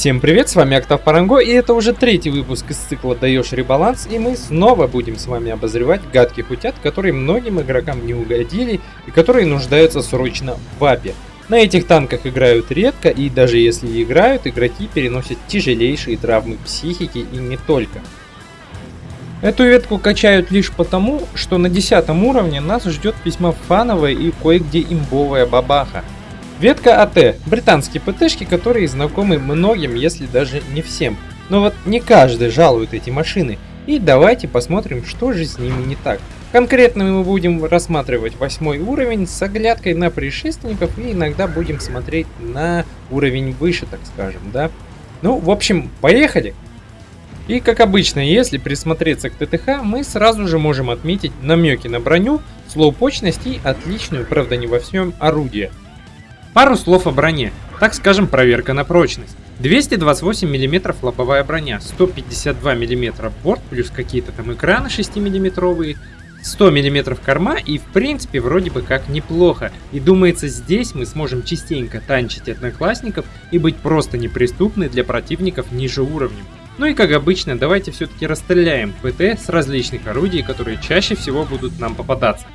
Всем привет, с вами Октав Паранго, и это уже третий выпуск из цикла «Даешь ребаланс», и мы снова будем с вами обозревать гадких утят, которые многим игрокам не угодили и которые нуждаются срочно в вапе. На этих танках играют редко, и даже если играют, игроки переносят тяжелейшие травмы психики и не только. Эту ветку качают лишь потому, что на 10 уровне нас ждет весьма фановая и кое-где имбовая бабаха – Ветка АТ. Британские ПТшки, которые знакомы многим, если даже не всем. Но вот не каждый жалует эти машины. И давайте посмотрим, что же с ними не так. Конкретно мы будем рассматривать восьмой уровень с оглядкой на предшественников и иногда будем смотреть на уровень выше, так скажем, да. Ну, в общем, поехали! И как обычно, если присмотреться к ТТХ, мы сразу же можем отметить намеки на броню, слоупочность и отличную, правда не во всем, орудие. Пару слов о броне, так скажем проверка на прочность. 228 мм лобовая броня, 152 мм борт, плюс какие-то там экраны 6 мм, 100 мм корма и в принципе вроде бы как неплохо. И думается здесь мы сможем частенько танчить одноклассников и быть просто неприступны для противников ниже уровнем. Ну и как обычно, давайте все-таки расстреляем ПТ с различных орудий, которые чаще всего будут нам попадаться.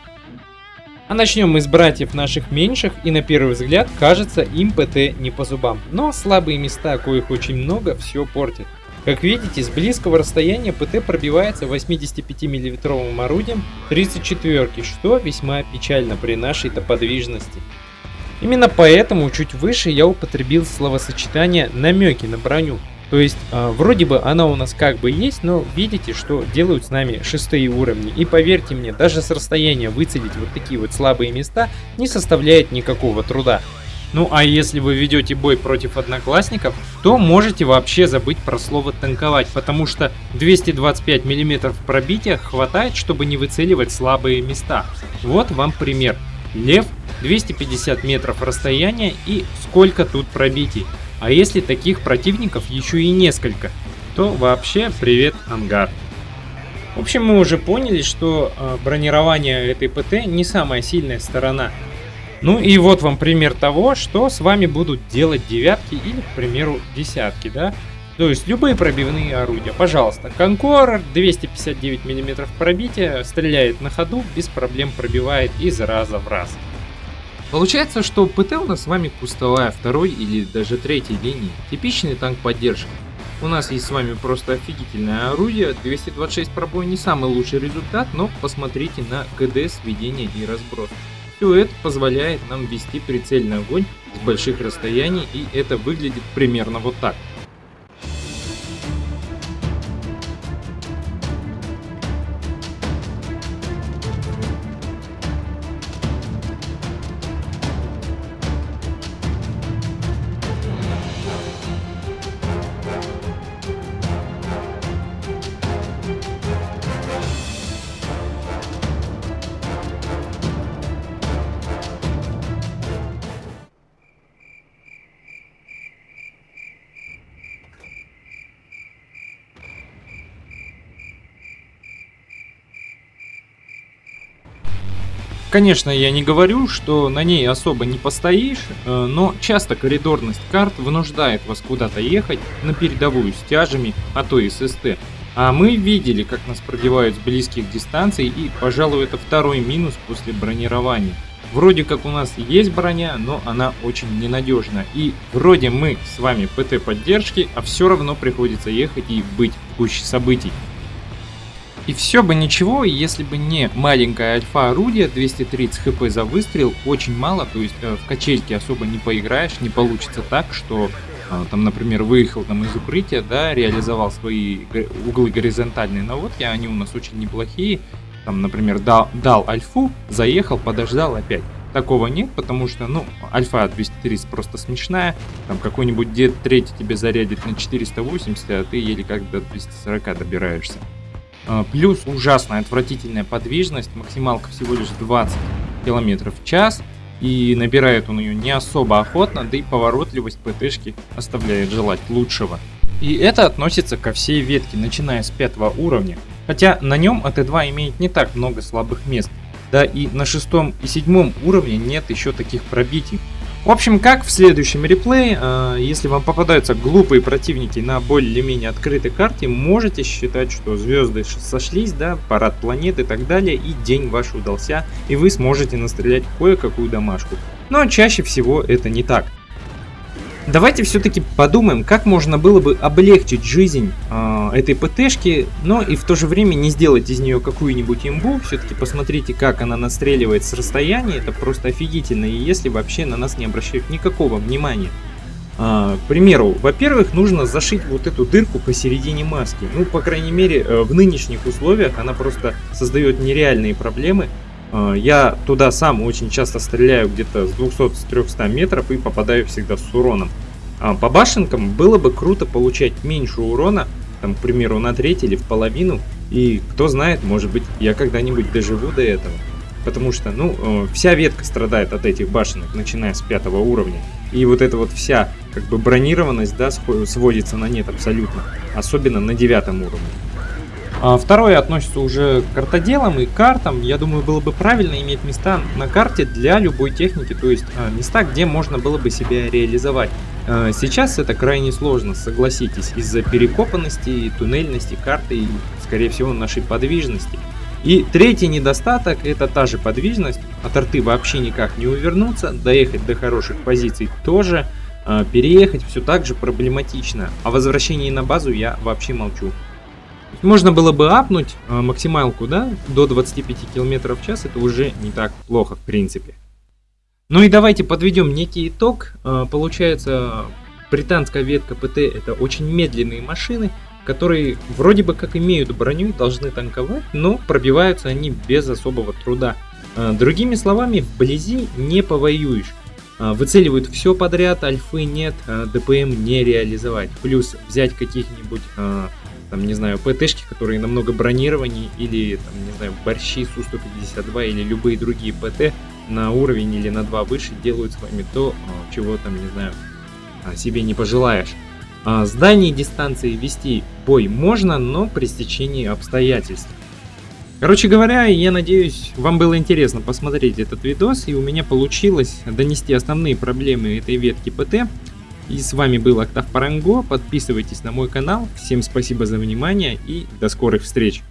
А начнем мы с братьев наших меньших, и на первый взгляд кажется им ПТ не по зубам. Но слабые места, коих очень много, все портят. Как видите, с близкого расстояния ПТ пробивается 85 миллиметровым орудием 34 что весьма печально при нашей-то подвижности. Именно поэтому чуть выше я употребил словосочетание намеки на броню, то есть, э, вроде бы она у нас как бы есть, но видите, что делают с нами шестые уровни. И поверьте мне, даже с расстояния выцелить вот такие вот слабые места не составляет никакого труда. Ну а если вы ведете бой против одноклассников, то можете вообще забыть про слово танковать, потому что 225 мм пробития хватает, чтобы не выцеливать слабые места. Вот вам пример. Лев 250 метров расстояния и сколько тут пробитий. А если таких противников еще и несколько, то вообще привет ангар. В общем, мы уже поняли, что э, бронирование этой ПТ не самая сильная сторона. Ну и вот вам пример того, что с вами будут делать девятки или, к примеру, десятки, да? То есть любые пробивные орудия. Пожалуйста, Конкорер 259 мм пробития, стреляет на ходу, без проблем пробивает из раза в раз. Получается, что ПТ у нас с вами кустовая второй или даже третьей линии, типичный танк поддержки. У нас есть с вами просто офигительное орудие, 226 пробой не самый лучший результат, но посмотрите на КД, сведение и разброс. Все это позволяет нам вести прицельный огонь с больших расстояний и это выглядит примерно вот так. Конечно, я не говорю, что на ней особо не постоишь, э, но часто коридорность карт вынуждает вас куда-то ехать на передовую с тяжами, а то и с СТ. А мы видели, как нас пробивают с близких дистанций, и, пожалуй, это второй минус после бронирования. Вроде как у нас есть броня, но она очень ненадежна. И вроде мы с вами ПТ поддержки, а все равно приходится ехать и быть в гуще событий. И все бы ничего, если бы не маленькое альфа орудие, 230 хп за выстрел, очень мало, то есть э, в качельке особо не поиграешь, не получится так, что э, там, например, выехал там из укрытия, да, реализовал свои углы горизонтальные наводки, они у нас очень неплохие, там, например, дал, дал альфу, заехал, подождал опять. Такого нет, потому что, ну, альфа 230 просто смешная, там какой-нибудь дед третий тебе зарядит на 480, а ты еле как до 240 добираешься. А, плюс ужасная отвратительная подвижность, максималка всего лишь 20 км в час. И набирает он ее не особо охотно, да и поворотливость ПТшки оставляет желать лучшего. И это относится ко всей ветке, начиная с пятого уровня. Хотя на нем АТ-2 имеет не так много слабых мест. Да и на шестом и седьмом уровне нет еще таких пробитий. В общем, как в следующем реплее, э, если вам попадаются глупые противники на более-менее открытой карте, можете считать, что звезды сошлись, да, парад планет и так далее, и день ваш удался, и вы сможете настрелять кое-какую домашку. Но чаще всего это не так. Давайте все-таки подумаем, как можно было бы облегчить жизнь э, этой ПТшки, но и в то же время не сделать из нее какую-нибудь имбу. Все-таки посмотрите, как она настреливает с расстояния, это просто офигительно, и если вообще на нас не обращают никакого внимания. А, к примеру, во-первых, нужно зашить вот эту дырку посередине маски. Ну, по крайней мере, э, в нынешних условиях она просто создает нереальные проблемы. А, я туда сам очень часто стреляю где-то с 200-300 метров и попадаю всегда с уроном. А по башенкам было бы круто получать меньше урона, там, к примеру, на треть или в половину. И кто знает, может быть, я когда-нибудь доживу до этого. Потому что, ну, э, вся ветка страдает от этих башенок, начиная с пятого уровня. И вот эта вот вся, как бы, бронированность, да, сводится на нет абсолютно. Особенно на девятом уровне. А второе относится уже к картоделам и картам. Я думаю, было бы правильно иметь места на карте для любой техники, то есть а, места, где можно было бы себя реализовать. А, сейчас это крайне сложно, согласитесь, из-за перекопанности туннельности карты и, скорее всего, нашей подвижности. И третий недостаток это та же подвижность, от арты вообще никак не увернуться, доехать до хороших позиций тоже, переехать все так же проблематично, а возвращении на базу я вообще молчу. Можно было бы апнуть э, максималку, да, до 25 км в час, это уже не так плохо в принципе. Ну и давайте подведем некий итог. Э, получается, британская ветка ПТ это очень медленные машины, которые вроде бы как имеют броню, должны танковать, но пробиваются они без особого труда. Э, другими словами, вблизи не повоюешь. Э, выцеливают все подряд, альфы нет, ДПМ не реализовать. Плюс взять каких-нибудь там, не знаю, ПТшки, которые намного бронированнее, или, там, не знаю, борщи Су-152 или любые другие ПТ на уровень или на 2 выше делают с вами то, а, чего там, не знаю, а, себе не пожелаешь. А с дальней дистанции вести бой можно, но при стечении обстоятельств. Короче говоря, я надеюсь, вам было интересно посмотреть этот видос, и у меня получилось донести основные проблемы этой ветки ПТ. И с вами был Октав Паранго. Подписывайтесь на мой канал. Всем спасибо за внимание и до скорых встреч.